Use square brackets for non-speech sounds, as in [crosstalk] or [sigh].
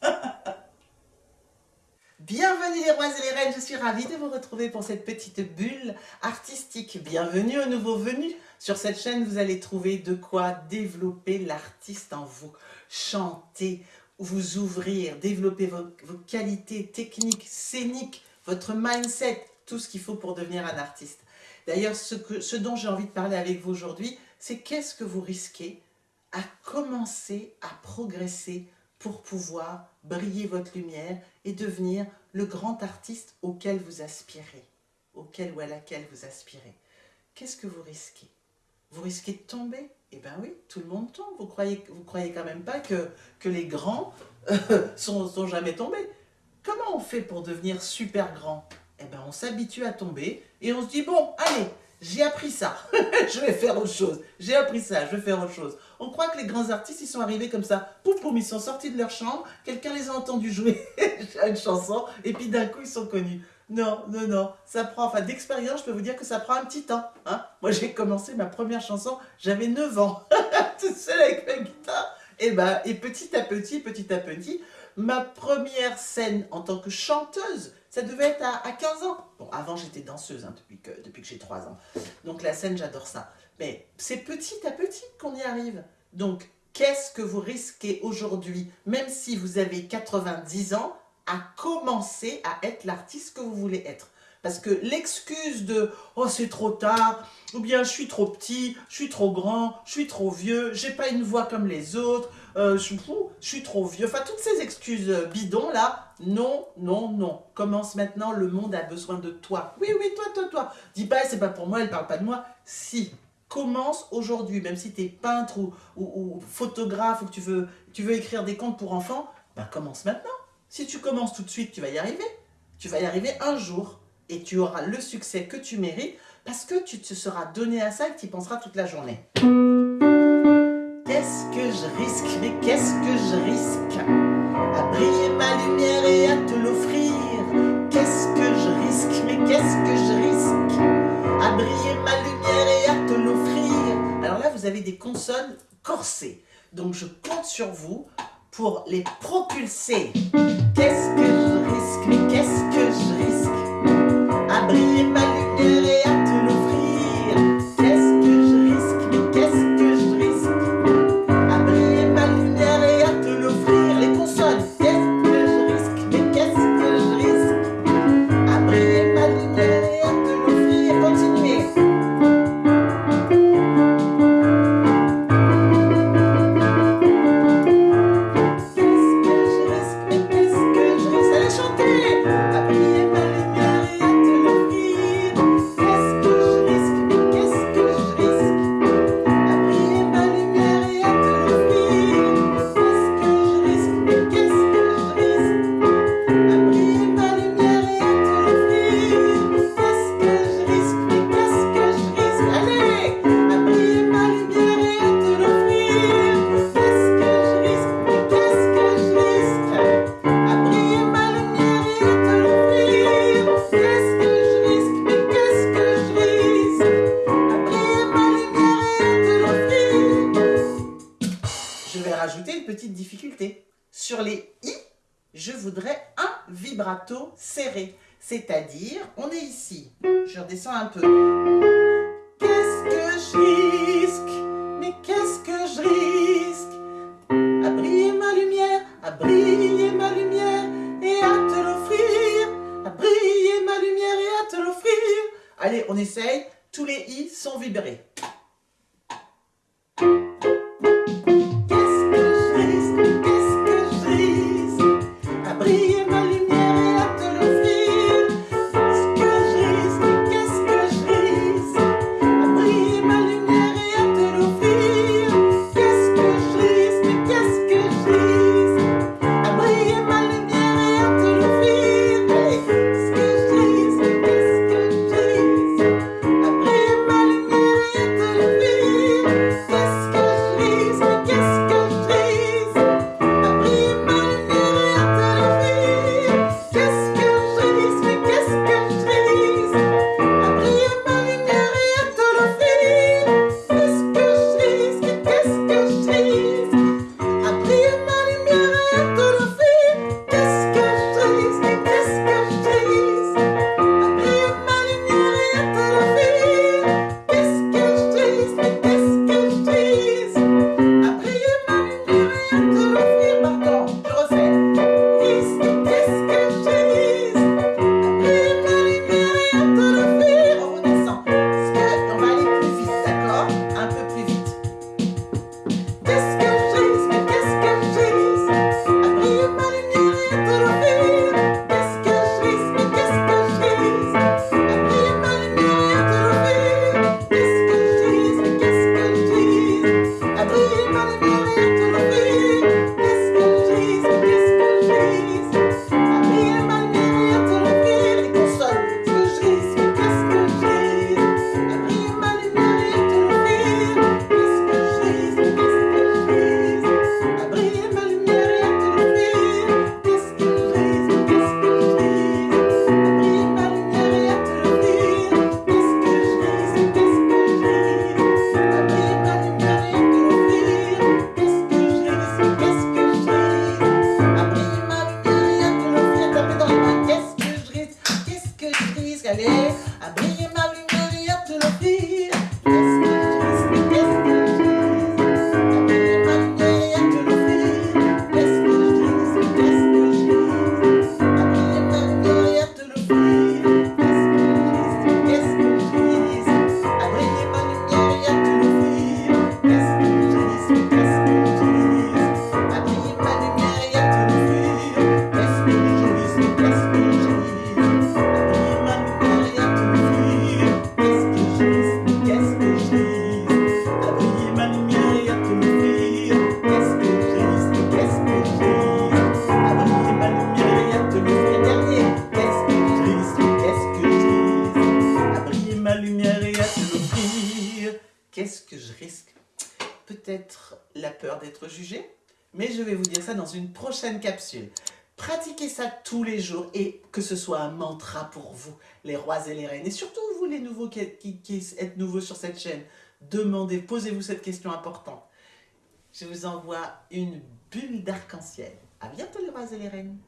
[laughs] Bienvenue les rois et les reines, je suis ravie de vous retrouver pour cette petite bulle artistique. Bienvenue aux nouveaux venus. Sur cette chaîne, vous allez trouver de quoi développer l'artiste en vous. Chanter, vous ouvrir, développer vos, qualités techniques, scéniques, votre mindset, tout ce qu'il faut pour devenir un artiste. D'ailleurs, ce, ce dont j'ai envie de parler avec vous aujourd'hui, c'est qu'est-ce que vous risquez à commencer à progresser pour pouvoir briller votre lumière et devenir le grand artiste auquel vous aspirez, auquel ou à laquelle vous aspirez. Qu'est-ce que vous risquez? Vous risquez de tomber? Eh bien oui, tout le monde tombe. Vous croyez, vous croyez quand même pas que, que les grands euh, sont, sont jamais tombés Comment on fait pour devenir super grand? Eh bien on s'habitue à tomber et on se dit bon, allez, j'ai appris ça, [laughs] je vais faire autre chose, j'ai appris ça, je vais faire autre chose. On croit que les grands artistes, ils sont arrivés comme ça, pouf, pouf, ils sont sortis de leur chambre, quelqu'un les a entendus jouer [laughs] une chanson, et puis d'un coup, ils sont connus. Non, non, non, ça prend, enfin d'expérience, je peux vous dire que ça prend un petit temps. Hein. Moi, j'ai commencé ma première chanson, j'avais 9 ans, [laughs] toute seule avec ma guitare. Et, ben, et petit à petit, petit à petit, ma première scène en tant que chanteuse, ça devait être à, 15 ans. Bon, avant, j'étais danseuse hein, depuis que, depuis que j'ai 3 ans. Donc la scène, j'adore ça. Mais c'est petit à petit qu'on y arrive. Donc, qu'est-ce que vous risquez aujourd'hui, même si vous avez 90 ans, à commencer à être l'artiste que vous voulez être? Parce que l'excuse de « oh c'est trop tard » ou bien « je suis trop petit, je suis trop grand, je suis trop vieux, j'ai pas une voix comme les autres, euh, je, suis trop vieux », enfin toutes ces excuses bidons là, non, non, non. Commence maintenant, le monde a besoin de toi. Oui, oui, toi, toi, toi. Dis pas « c'est pas pour moi, elle parle pas de moi ». Si, commence aujourd'hui, même si tu es peintre ou, photographe ou que tu veux, tu veux écrire des contes pour enfants, ben commence maintenant. Si tu commences tout de suite, tu vas y arriver. Tu vas y arriver un jour et tu auras le succès que tu mérites parce que tu te seras donné à ça et tu y penseras toute la journée. Qu'est-ce que je risque Mais qu'est-ce que je risque À briller ma lumière et à te l'offrir? Qu'est-ce que je risque Mais qu'est-ce que je risque À briller ma lumière et à te l'offrir? Alors là, vous avez des consonnes corsées. Donc je compte sur vous pour les propulser. Qu'est-ce que je risque Mais qu'est-ce que je risque briller un vibrato serré. C'est-à-dire, on est ici. Je redescends un peu. Qu'est-ce que je risque? Mais qu'est-ce que je risque? À briller ma lumière, à briller ma lumière et à te l'offrir. À briller ma lumière et à te l'offrir. Allez, on essaye. Tous les i sont vibrés. Qu'est-ce que je risque? Peut-être la peur d'être jugé, mais je vais vous dire ça dans une prochaine capsule. Pratiquez ça tous les jours et que ce soit un mantra pour vous, les rois et les reines. Et surtout vous, les nouveaux qui, êtes nouveaux sur cette chaîne, demandez, posez-vous cette question importante. Je vous envoie une bulle d'arc-en-ciel. A bientôt les rois et les reines.